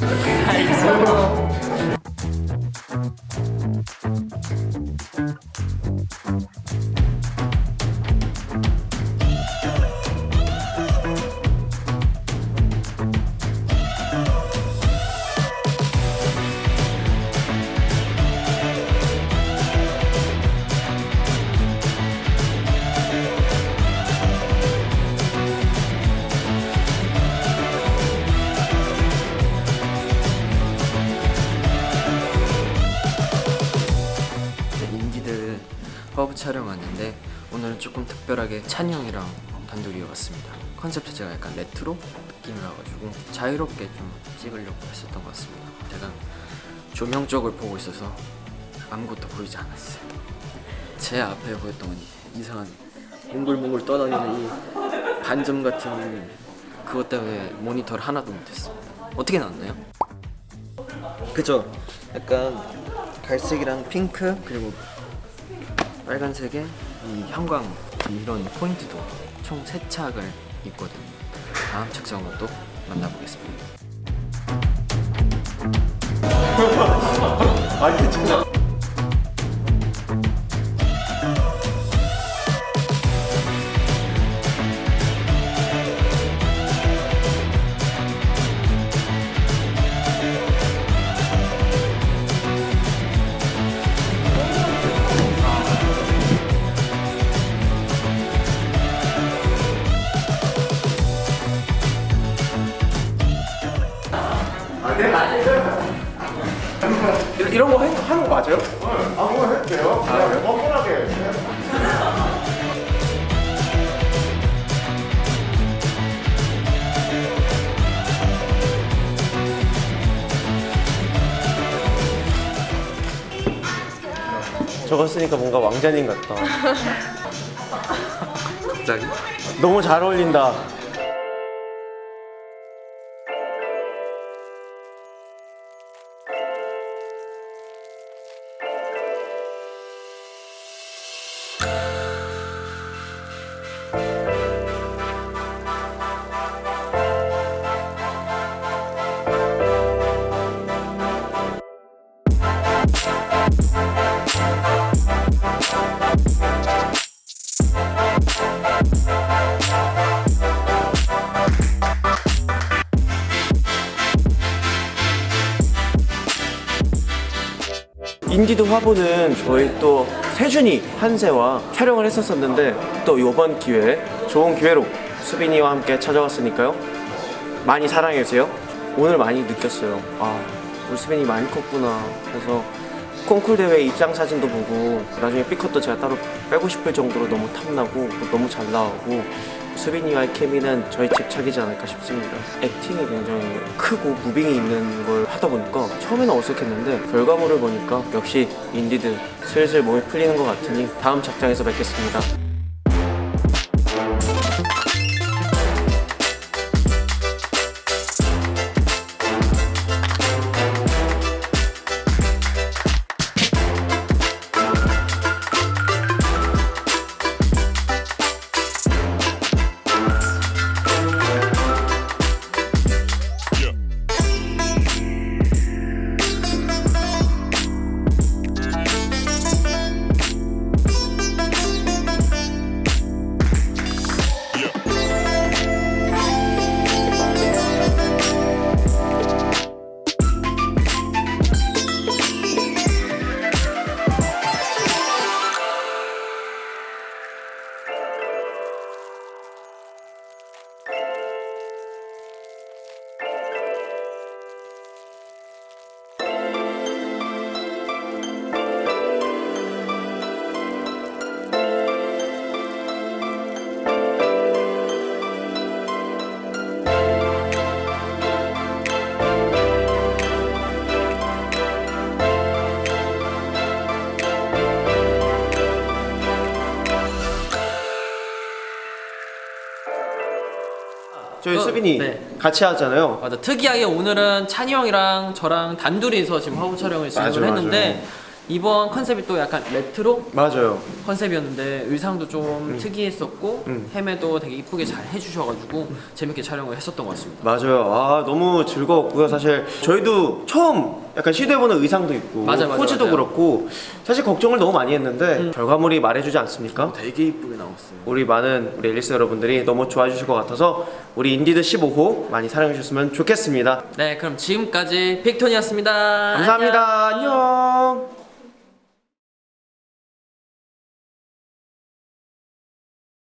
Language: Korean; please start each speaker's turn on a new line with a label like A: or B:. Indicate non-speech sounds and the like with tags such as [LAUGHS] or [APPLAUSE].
A: 네, [LAUGHS] 화보 촬영 왔는데 오늘은 조금 특별하게 찬이 형이랑 단둘이 왔습니다 컨셉 자체가 약간 레트로 느낌이라 가지고 자유롭게 좀 찍으려고 했었던 것 같습니다 제가 조명 쪽을 보고 있어서 아무것도 보이지 않았어요 제 앞에 보였던 건 이상한 몽글몽글 떠다니는 이 반점 같은 그것 때문에 모니터를 하나도 못했습니다 어떻게 나왔나요? 그죠? 약간 갈색이랑 핑크 그리고 빨간색에 이 형광 이런 포인트도 총세 착을 입거든요 다음 착장으로 또 만나보겠습니다. [LAUGHS]
B: 아니 진짜 이런, 이런 거 해- 하는 거 맞아요?
C: 아무거나 해도 돼요. 그냥 뻔뻔하게.
B: 저거 쓰니까 뭔가 왕자님 같다 [LAUGHS]
A: 갑자기?
B: 너무 잘 어울린다 인디드 화보는 저희 또 세준이 한세와 촬영을 했었었는데 또 이번 기회에 좋은 기회로 수빈이와 함께 찾아왔으니까요. 많이 사랑해주세요. 오늘 많이 느꼈어요. 아 우리 수빈이 많이 컸구나 그래서 콩쿨 대회 입장 사진도 보고 나중에 B컷도 제가 따로 빼고 싶을 정도로 너무 탐나고 너무 잘 나오고 수빈이와의 케미는 저희 집착이지 않을까 싶습니다. acting이 굉장히 크고 moving이 있는 걸 하다 보니까 처음에는 어색했는데 결과물을 보니까 역시 인디드 슬슬 몸이 풀리는 것 같으니 다음 작장에서 뵙겠습니다 저희
D: 어,
B: 수빈이
D: 네.
B: 같이 하잖아요.
D: 맞아. 특이하게 오늘은 찬이 형이랑 저랑 단둘이서 지금 화보 촬영을 진행을
B: 맞아,
D: 했는데 이번 컨셉이 또 약간 레트로
B: 맞아요.
D: 컨셉이었는데 의상도 좀 특이했었고
B: 음.
D: 헤메도 되게 이쁘게 잘 해주셔가지고 재밌게 촬영을 했었던 것 같습니다.
B: 맞아요. 아 너무 즐거웠고요. 사실 저희도 처음 약간 시도해보는 의상도 있고
D: 맞아요, 맞아요,
B: 포즈도
D: 맞아요.
B: 그렇고 사실 걱정을 너무 많이 했는데 결과물이 말해주지 않습니까?
D: 되게 이쁘게 나왔어요.
B: 우리 많은 우리 앨리스 여러분들이 너무 좋아해 주실 것 같아서 우리 인디드 15호 많이 사랑해 주셨으면 좋겠습니다.
D: 네, 그럼 지금까지 빅톤이었습니다.
B: 감사합니다. 안녕.